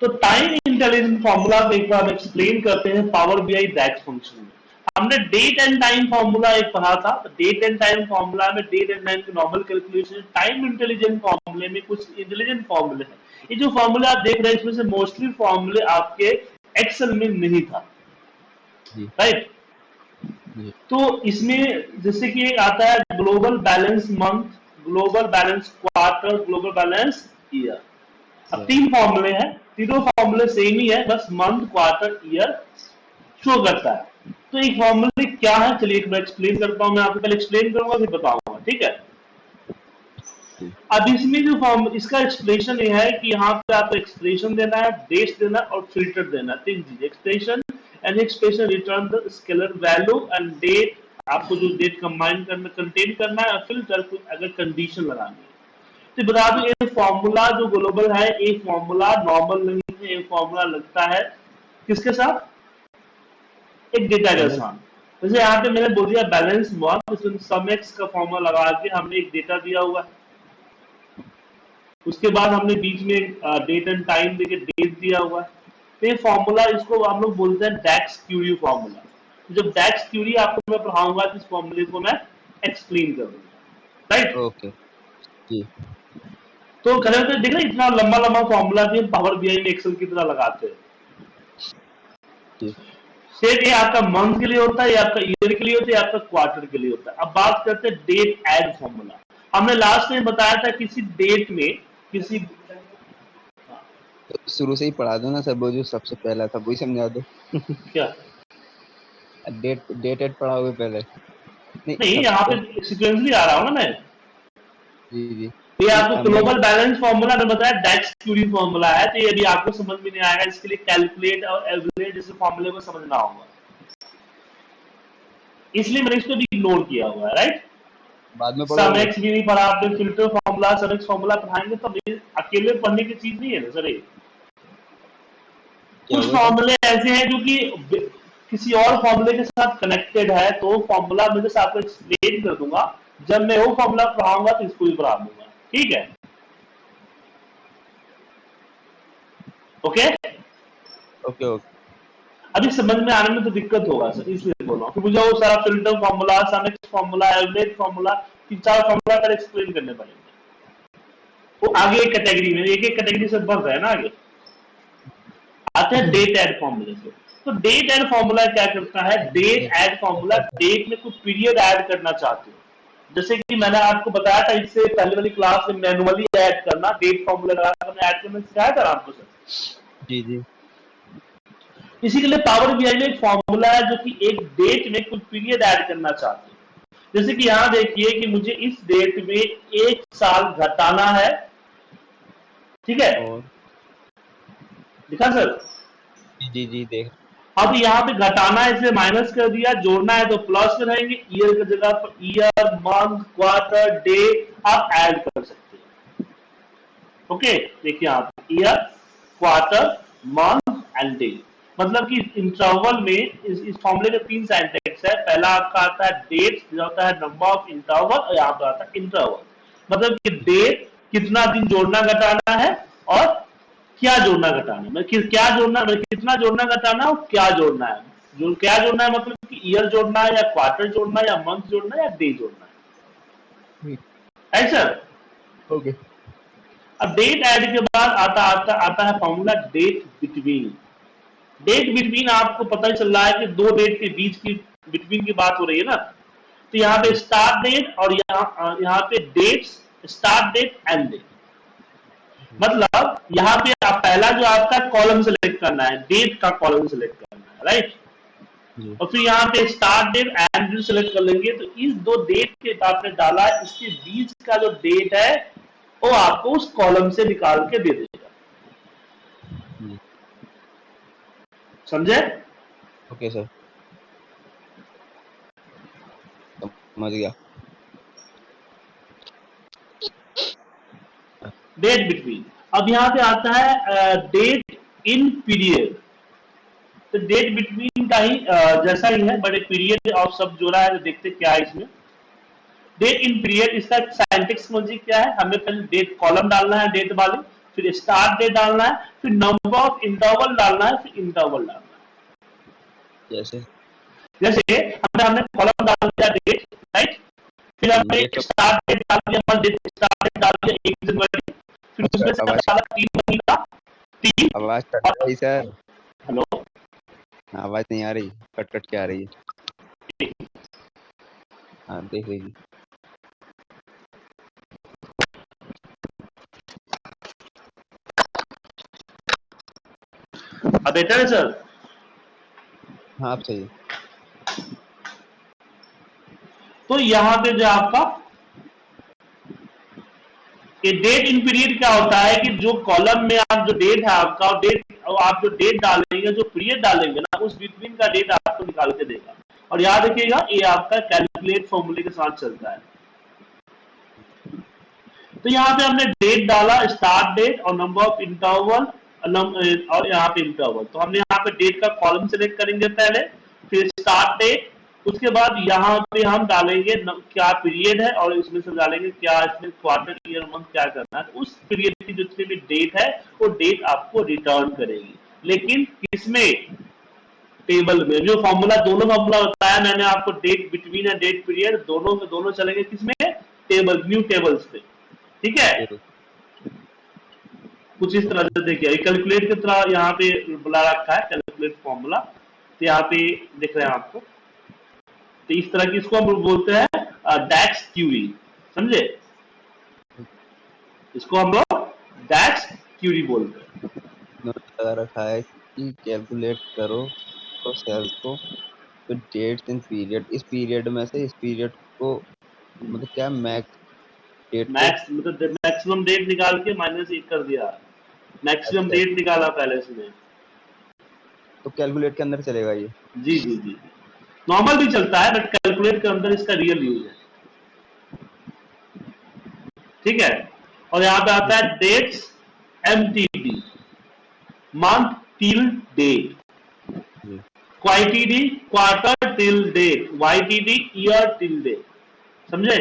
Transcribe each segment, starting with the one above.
तो time intelligent formula एक बार explain करते हैं power B I that function में। हमने डेट एंड टाइम फॉर्मूला एक पढ़ा था। डेट एंड टाइम फॉर्मूला में डेट एंड टाइम की नॉर्मल कैलकुलेशन टाइम इंटेलिजेंट फॉर्मूले में कुछ इंटेलिजेंट फॉर्मूले हैं। ये जो फॉर्मूले आप देख रहे हैं इसमें से मोस्टली फॉर्मूले आपके एक्सेल में नहीं था। राइट तो इसमें जैसे कि आता है global balance month global balance quarter global balance year अब तीन फॉर्मूले हैं, तीनों फॉर्मूले सेम ही है, बस मंथ क्वार्टर ईयर शो करता है। तो एक फॉर्मूले क्या है? चलिए मैं एक्सप्लेन करता हूँ, मैं आपको पहले एक्सप्लेन करूँगा, फिर बताऊँगा, ठीक है? अब इसमें जो फॉर्म इसका एक्सप्रेशन ये है कि यहाँ पे आपको एक्सप्रेशन देना है डेट देना और फ़िल्टर देना तीन चीज़। Expression and expression return the scalar value and date आपको जो डेट कंबाइन करना कंटेन करना है, और फ़िल्टर अगर कंडीशन लगानी है। तो बता दो ये फॉर्मूला जो ग्लोबल है ये फॉर्मूला नॉर्मल नहीं है ये फॉर्मूला लगता है किसके साथ? एक डेटा के साथ। जैसे यहाँ पे मैंने बोल दिया बैलेंस वर्क इसमें सम एक्स का फॉर्मूला लगा के हमने एक डेटा दिया हुआ है। उसके बाद हमने बीच में डेट एंड टाइम देके डेट दिया हुआ है। तो ये फॉर्मूला इसको हम लोग बोलते हैं डैक्स क्यूरी फॉर्मूला जब डैक्स क्यूरी आपको मैं पढ़ाऊँगा तो इस फॉर्मूले को मैं एक्सप्लेन करूँगा। Right okay ji. तो खड़े होते देख रहे इतना लंबा लंबा फॉर्मूला भी पावर बीआई में एक्सेल की तरह लगाते हैं। सेट ये आपका मंथ के लिए होता है या आपका ईयर के लिए होता है या आपका क्वार्टर के लिए होता है। अब बात करते हैं डेट एड फॉर्मूला हमने लास्ट में बताया था किसी डेट में किसी तो शुरू से ही पढ़ा दो ना सर वो जो सबसे पहला था वही समझा दो। क्या? डेट डेट एड पढ़ाओगे पहले। नहीं, नहीं यहाँ पे सीक्वेंसली आ रहा हूँ ना मैं। जी जी। ये आपको ग्लोबल बैलेंस फॉर्मूला ने बताया डेक्स क्यूरी फॉर्मूला है तो ये भी आपको समझ में नहीं आएगा इसके लिए कैलकुलेट और एवरेज जैसे फॉर्मूले को समझना होगा। इसलिए मैंने इसको भी इग्नोर किया हुआ है राइट बाद में सम एक्स भी नहीं पढ़ा आपने फ़िल्टर फॉर्मूला सम एक्स फॉर्मूला पढ़ाएँगे तो अकेले पढ़ने की चीज़ नहीं है ना सर ये? कुछ फॉर्मूले ऐसे हैं जो कि किसी और फॉर्मूले के साथ कनेक्टेड है तो फॉर्मूला मैं जैसे आपको एक्सप्लेन कर दूँगा। जब मैं वो फॉर्मूला पढ़ाऊँगा तो इसको भी पढ़ा दूँगा। ठीक है। ओके ओके ओके अभी समझ में आने में तो दिक्कत होगा सर इसलिए बोल रहा हूँ। मुझे वो सारा filter formula SUMX formula average formula तीन चार फॉर्मूला कर एक्सप्लेन करने पड़ेंगे। वो आगे एक कैटेगरी में एक एक कैटेगरी से बढ़ रहा है ना आगे। आते हैं डेट एड फॉर्मूले से। तो डेट एड फॉर्मूला क्या करता है? डेट एड फॉर्मूला डेट में कुछ पीरियड ऐड करना चाहते हो। जैसे कि मैंने आपको बताया था इससे पहले वाली क्लास में मैनुअली ऐड करना डेट फॉर्मूला लगाकर ऐड करना सिखाया था आपको सर? जी जी। इसी के लिए पावर बीआई में एक फॉर्मूला है जो कि एक डेट में कुछ पीरियड ऐड करना चाहते हैं। जैसे कि यहाँ देखिए कि मुझे इस डेट में एक साल घटाना है। ठीक है? दिखा सर? जी जी देख। अब यहाँ पे घटाना है इसे माइनस कर दिया जोड़ना है तो प्लस रहेंगे ईयर की जगह पर ईयर मंथ क्वार्टर डे आप ऐड कर सकते हैं। ओके देखिए आप year quarter month and day मतलब कि इंटरवल में इस, इस फॉर्मूले के तीन साइंटेक्स है। पहला आपका आता है डेट होता है नंबर ऑफ़ इंटरवल और यहाँ पर आता है इंटरवल मतलब कि डेट कितना दिन जोड़ना घटाना है और क्या जोड़ना घटाना मतलब है क्या जोड़ना कितना जोड़ना घटाना और क्या जोड़ना है? जो क्या जोड़ना है मतलब कि ईयर जोड़ना है या क्वार्टर जोड़ना है या मंथ जोड़ना है या डे जोड़ना है? सर ओके अब डेट ऐड के बाद आता आता आता है formula date between date between आपको पता ही चल रहा है कि दो डेट के बीच की बिटवीन की बात हो रही है ना? तो यहाँ पे स्टार्ट डेट और यहाँ यहाँ पे dates start date end date मतलब यहाँ पे आप पहला जो आपका कॉलम सेलेक्ट करना है डेट का कॉलम सेलेक्ट करना है राइट और फिर यहाँ पे start date end date select कर लेंगे तो इस दो डेट के आपने डाला इसके बीच का जो डेट है वो आपको उस कॉलम से निकाल के दे देगा। समझे? Okay sir. समझ गया। Date between. अब यहाँ पे आता है डेट इन पीरियड तो डेट बिटवीन का ही uh, जैसा ही है बट पीरियड और सब जोड़ा है तो देखते क्या है इसमें। डेट इन पीरियड इसका साइंटिक्स समझिए क्या है? हमें पहले डेट कॉलम डालना है डेट वाले फिर स्टार्ट डेट डालना है फिर नंबर ऑफ़ इंटरवल डालना है फिर इंटरवल डालना है। जैसे। जैसे हमने हमने कॉलम डाल दिया डेट राइट फिर हमने स्टार्ट डेट डाल दिया डेट स्टार्ट डेट डाल दिया एक जनवरी फिर उसमें से डाला तीन महीना तीन। आवाज़ कट रही सर। हेलो। आवाज़ नहीं आ रही। कट कट के आ रही है। हाँ देख लीजिए अब बेटर है सर। हाँ आप सही तो यहाँ पे जो आपका ये डेट इन पीरियड क्या होता है कि जो कॉलम में आप जो डेट है आपका डेट आप जो डेट डालेंगे, जो पीरियड डालेंगे ना, उस बिटवीन का डेट आपको निकाल के देगा। और याद रखिएगा, ये आपका कैलकुलेट फॉर्मूले के साथ चलता है। तो यहाँ पे हमने डेट डाला स्टार्ट डेट और नंबर ऑफ़ इंटरवल और यहाँ पे इंटरवल तो हमने यहाँ पे डेट का कॉलम सेलेक्ट करेंगे पहले, फिर स्टार्ट डेट उसके बाद यहाँ पे हम डालेंगे क्या पीरियड है और इसमें से डालेंगे क्या इसमें क्वार्टर ईयर मंथ क्या करना है। उस पीरियड की जो जितनी भी डेट है वो डेट आपको रिटर्न करेगी। लेकिन किसमें टेबल में जो फॉर्मूला दोनों फॉर्मूला बताया मैंने आपको date between and date period दोनों में दोनों चलेंगे किसमें? टेबल न्यू टेबल्स पे। ठीक है? ठीक है कुछ इस तरह से देखिए कैलकुलेट की तरह यहाँ पे बुला रखा है कैलकुलेट फॉर्मूला तो यहाँ पे दिख रहे हैं आपको। तो इस तरह की इसको हम बोलते हैं डैक्स क्यूरी समझे? इसको हम लोग डैक्स क्यूरी बोलते हैं। नोट लगा रखा है कि कैलकुलेट करो तो सेल को तो डेट्स इन पीरियड इस पीरियड में से इस पीरियड को मतलब क्या मैक्स डेट मैक्स मतलब मैक्सिमम डेट निकाल के माइनस एक कर दिया। मैक्सिमम अच्छा। डेट निकाला पहले इसमें तो कैलकुलेट के अंदर चलेगा ये? जी जी जी। नॉर्मल भी चलता है बट कैलकुलेट के अंदर इसका रियल यूज़ है। ठीक है? और यहाँ पे आता है dates M T D month till date QTD quarter till date YTD year till date समझे?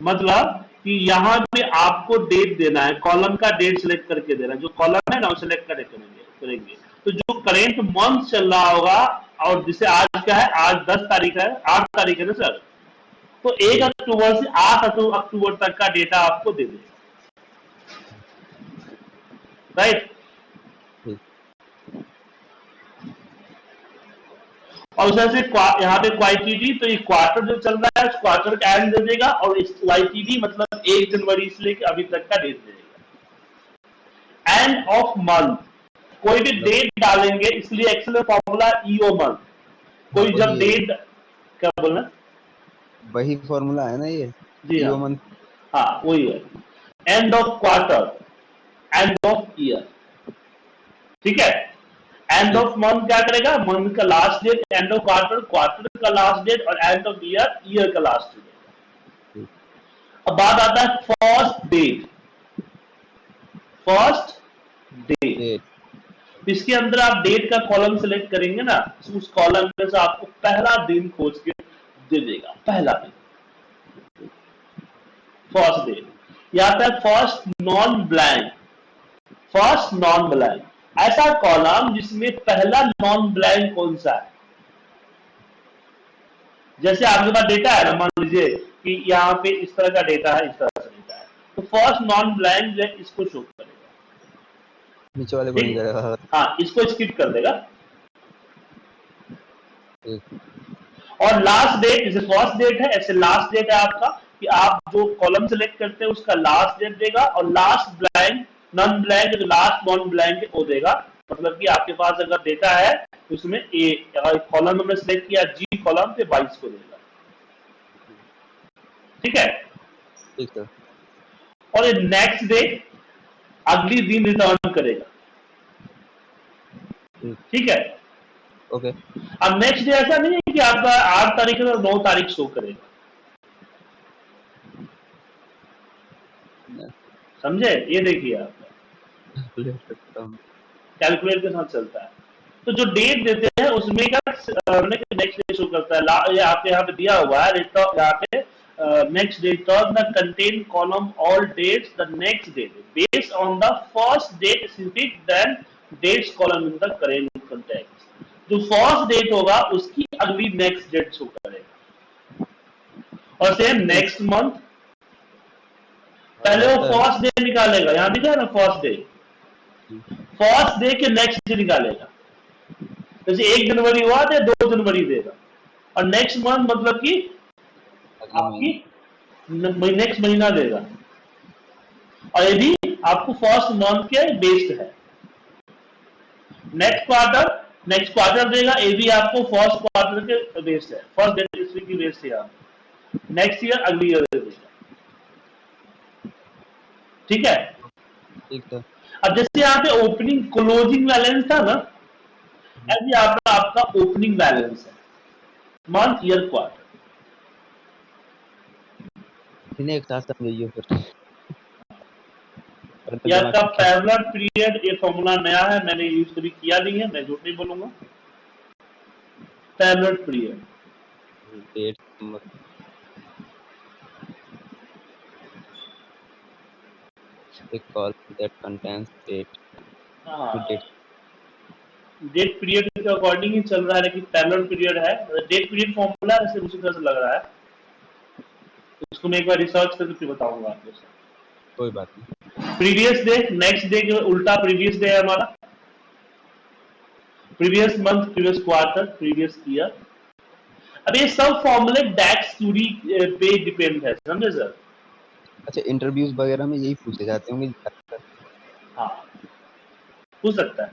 मतलब कि यहाँ पे आपको डेट देना है कॉलम का डेट सिलेक्ट करके देना है। जो कॉलम है ना वो सिलेक्ट करेंगे करेंगे। तो जो करेंट मंथ चल रहा होगा और जिसे आज क्या है? आज दस तारीख है। आठ तारीख है ना, सर? तो एक अक्टूबर से आठ अक्टू- अक्टूबर तक का डेटा आपको दे देगा। राइट और उस तरह से यहाँ पे क्वाइटीडी तो ये क्वार्टर जो चल रहा है क्वार्टर का एंड दे देगा और इस वाईटीडी मतलब एक जनवरी से लेकर अभी तक का डेट दे देगा। एंड ऑफ़ मंथ कोई भी डेट डालेंगे इसलिए एक्सेल फॉर्मूला ईओ मंथ कोई जब डेट क्या बोलना? वही फॉर्मूला है ना ये? जी हाँ। ह्यूमन हाँ वही है। End of quarter end of year ठीक है? एंड ऑफ़ मंथ क्या करेगा? मंथ का last date end of quarter quarter का लास्ट डेट और एंड ऑफ़ ईयर ईयर का लास्ट डेट अब बात आता है फ़र्स्ट डेट फ़र्स्ट डेट इसके अंदर आप डेट का कॉलम सेलेक्ट करेंगे ना तो उस कॉलम में से आपको पहला दिन खोज के दे देगा, पहला दिन। फ़र्स्ट डे या फिर first non blank first non blank ऐसा कॉलम जिसमें पहला नॉन ब्लैंक कौन सा है? जैसे आपके पास डेटा है ना, मान लीजिए कि यहाँ पे इस तरह का डेटा है, इस तरह से डेटा है। तो फ़र्स्ट नॉन ब्लैंक इसको शो करेगा नीचे वाले को नहीं। करेगा। हाँ इसको स्किप कर देगा। और लास्ट डेट जैसे फ़र्स्ट डेट है ऐसे लास्ट डेट है आपका कि आप जो कॉलम सेलेक्ट करते हैं उसका लास्ट डेट देगा और last blank non blank last non blank है वो देगा। मतलब कि आपके पास अगर डेटा है तो उसमें ए कॉलम हमने सेलेक्ट किया जी कॉलम पे बाईस को देगा। ठीक है? ठीक सर और ये नेक्स्ट डे अगली दिन रिटर्न करेगा। ठीक। है? ओके। अब नेक्स्ट डे ऐसा नहीं है कि आपका आठ तारीख और नौ तारीख शो करेगा। समझे? ये देखिए आप। कैलकुलेट के साथ चलता है। तो जो डेट देते हैं उसमें का नेक्स्ट डे शो करता है। ये आपके यहाँ पे दिया हुआ है यहाँ पे uh, next date term the contain column all dates the next date based on the first date specific then dates column in the current context जो फ़र्स्ट डेट होगा उसकी अगली नेक्स्ट डेट शो करेगा और सेम नेक्स्ट मंथ पहले वो first day निकालेगा यहाँ दिखा है ना फ़र्स्ट डे फ़र्स्ट डे के नेक्स्ट डे निकालेगा जैसे एक जनवरी हुआ तो दो जनवरी देगा और नेक्स्ट मंथ मतलब कि आपकी नेक्स्ट महीना देगा। और ये भी आपको फ़र्स्ट मंथ के बेस्ड है। नेक्स्ट क्वार्टर नेक्स्ट क्वार्टर देगा ये भी आपको फ़र्स्ट क्वार्टर के बेस्ड है। फ़र्स्ट डेट की बेस्ड है आप नेक्स्ट ईयर अगली ईयर देगा ठीक है? ठीक था अब जैसे यहाँ पे ओपनिंग क्लोजिंग बैलेंस था ना ऐसे यहाँ पे आपका ओपनिंग बैलेंस है। मंथ ईयर क्वार्टर इन्हें एक साथ समझिए फिर। ये में पैरेलल पीरियड ये फॉर्मूला नया है मैंने यूज़ कभी किया नहीं है मैं झूठ नहीं बोलूँगा। Parallel period date number a call that contains date to date date period के अकॉर्डिंग ही चल रहा है लेकिन पैरेलल पीरियड है। डेट पीरियड फॉर्मूला ऐसे उसी तरह से लग रहा है? उसको मैं एक बार रिसर्च करके फिर बताऊँगा आपको कोई बात नहीं। प्रीवियस डे नेक्स्ट डे के उल्टा प्रीवियस डे है हमारा। Previous month previous quarter previous year अब ये सब फॉर्मूले डैक्स थ्योरी पे डिपेंड है समझे सर? अच्छा इंटरव्यूज़ वगैरह में यही पूछे जाते होंगे हाँ। हो सकता है।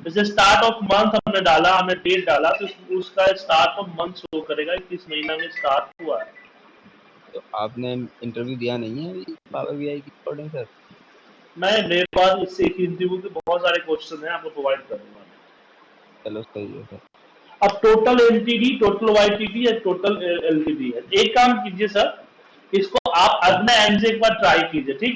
जैसे स्टार्ट ऑफ़ मंथ हमने डाला हमने डेट डाला तो उसका स्टार्ट ऑफ़ मंथ शो करेगा कि किस महीना में स्टार्ट हुआ है। तो आपने इंटरव्यू दिया नहीं है पावर बीआई की अकॉर्डिंग सर मैं मेरे पास इससे एक इंटरव्यू के बहुत सारे क्वेश्चन हैं आपको प्रोवाइड करूँगा चलो सही है सर अब टोटल एलटीडी टोटल वाईटीडी या टोटल एलटीडी है? एक काम कीजिए सर इसको आप अपने एंड से एक बार ट्राई कीजिए ठीक?